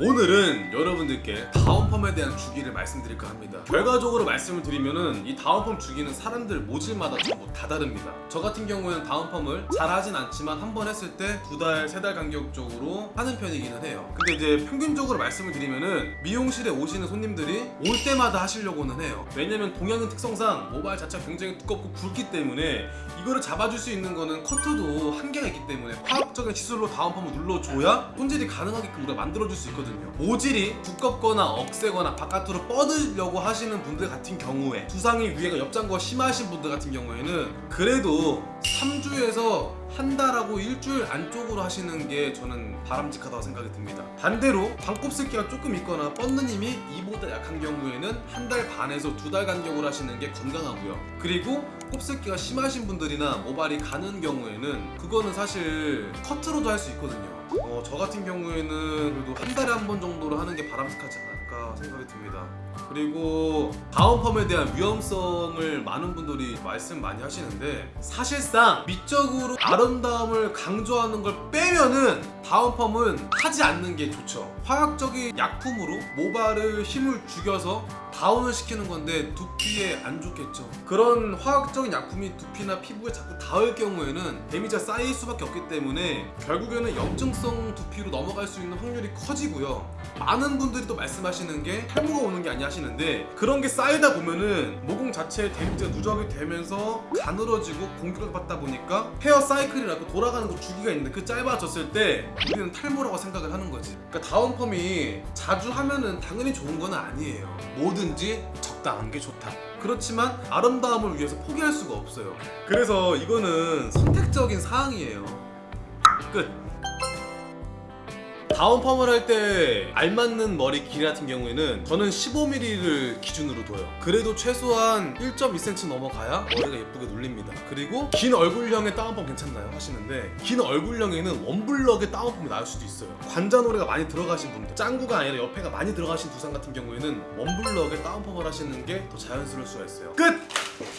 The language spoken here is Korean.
오늘은 여러분들께 다운펌에 대한 주기를 말씀드릴까 합니다. 결과적으로 말씀을 드리면은 이 다운펌 주기는 사람들 모질마다 전부 다 다릅니다. 저 같은 경우에는 다운펌을 잘 하진 않지만 한 번 했을 때 두 달, 세 달 간격적으로 하는 편이기는 해요. 근데 이제 평균적으로 말씀을 드리면은 미용실에 오시는 손님들이 올 때마다 하시려고는 해요. 왜냐면 동양인 특성상 모발 자체가 굉장히 두껍고 굵기 때문에 이거를 잡아줄 수 있는 거는 커트도 한계가 있기 때문에 화학적인 시술로 다운펌을 눌러줘야 손질이 가능하게끔 우리가 만들어줄 수 있거든요. 모질이 두 껍거나 억세거나 바깥으로 뻗으려고 하시는 분들 같은 경우에 두상의 위에가 옆장거가 심하신 분들 같은 경우에는 그래도 3주에서 한 달하고 일주일 안쪽으로 하시는 게 저는 바람직하다고 생각이 듭니다. 반대로 반곱슬기가 조금 있거나 뻗는 힘이 이보다 약한 경우에는 한 달 반에서 두 달 간격으로 하시는 게 건강하고요. 그리고 곱슬기가 심하신 분들이나 모발이 가는 경우에는 그거는 사실 커트로도 할 수 있거든요 어, 저 같은 경우에는 그래도 한 달에 한 번 정도로 하는 게 바람직하지 않을까 생각이 듭니다. 그리고 다운펌에 대한 위험성을 많은 분들이 말씀 많이 하시는데 사실상 미적으로 아름다움을 강조하는 걸 빼면은 다운펌은 하지 않는 게 좋죠. 화학적인 약품으로 모발을 힘을 죽여서 다운을 시키는 건데 두피에 안 좋겠죠. 그런 화학적인 약품이 두피나 피부에 자꾸 닿을 경우에는 데미지가 쌓일 수밖에 없기 때문에 결국에는 염증성 두피로 넘어갈 수 있는 확률이 커지고요. 많은 분들이 또 말씀하시는 게 탈모가 오는 게 아니야 하시는데 그런 게 쌓이다 보면은 모공 자체에 데미지가 누적이 되면서 가늘어지고 공격을 받다 보니까 헤어 사이클이라고 돌아가는 그 주기가 있는데 그 짧아졌을 때 우리는 탈모라고 생각을 하는 거지. 그러니까 다운펌이 자주 하면은 당연히 좋은 건 아니에요 뭐든지 적당한 게 좋다. 그렇지만 아름다움을 위해서 포기할 수가 없어요. 그래서 이거는 선택적인 사항이에요. 끝 다운펌을 할 때 알맞는 머리 길이 같은 경우에는 저는 15mm를 기준으로 둬요 그래도 최소한 1.2cm 넘어가야 머리가 예쁘게 눌립니다 그리고 긴 얼굴형의 다운펌 괜찮나요? 하시는데 긴 얼굴형에는 원블럭의 다운펌이 나을 수도 있어요 관자놀이가 많이 들어가신 분들 짱구가 아니라 옆에가 많이 들어가신 두상 같은 경우에는 원블럭의 다운펌을 하시는 게 더 자연스러울 수가 있어요 끝!